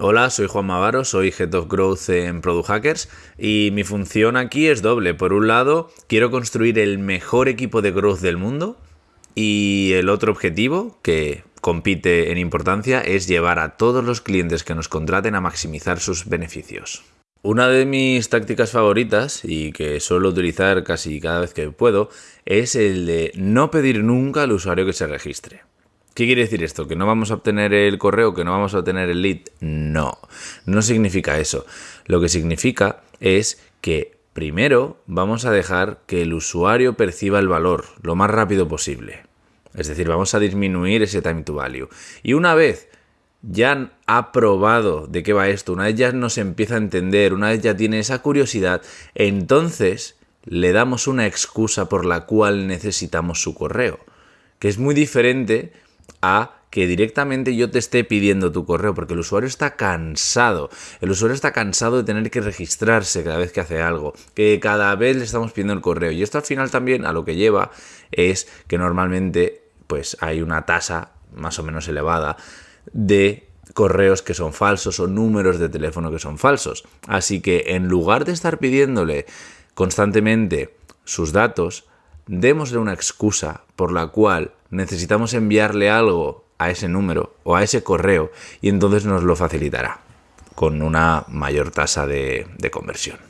Hola, soy Juan Mavaro, soy Head of Growth en Product Hackers y mi función aquí es doble. Por un lado, quiero construir el mejor equipo de growth del mundo y el otro objetivo, que compite en importancia, es llevar a todos los clientes que nos contraten a maximizar sus beneficios. Una de mis tácticas favoritas y que suelo utilizar casi cada vez que puedo es el de no pedir nunca al usuario que se registre. ¿Qué quiere decir esto? ¿Que no vamos a obtener el correo? ¿Que no vamos a obtener el lead? No, no significa eso. Lo que significa es que primero vamos a dejar que el usuario perciba el valor lo más rápido posible. Es decir, vamos a disminuir ese time to value. Y una vez ya ha probado de qué va esto, una vez ya nos empieza a entender, una vez ya tiene esa curiosidad, entonces le damos una excusa por la cual necesitamos su correo. Que es muy diferente a que directamente yo te esté pidiendo tu correo, porque el usuario está cansado. El usuario está cansado de tener que registrarse cada vez que hace algo, que cada vez le estamos pidiendo el correo. Y esto al final también a lo que lleva es que normalmente pues hay una tasa más o menos elevada de correos que son falsos o números de teléfono que son falsos. Así que en lugar de estar pidiéndole constantemente sus datos, démosle una excusa por la cual necesitamos enviarle algo a ese número o a ese correo y entonces nos lo facilitará con una mayor tasa de, conversión.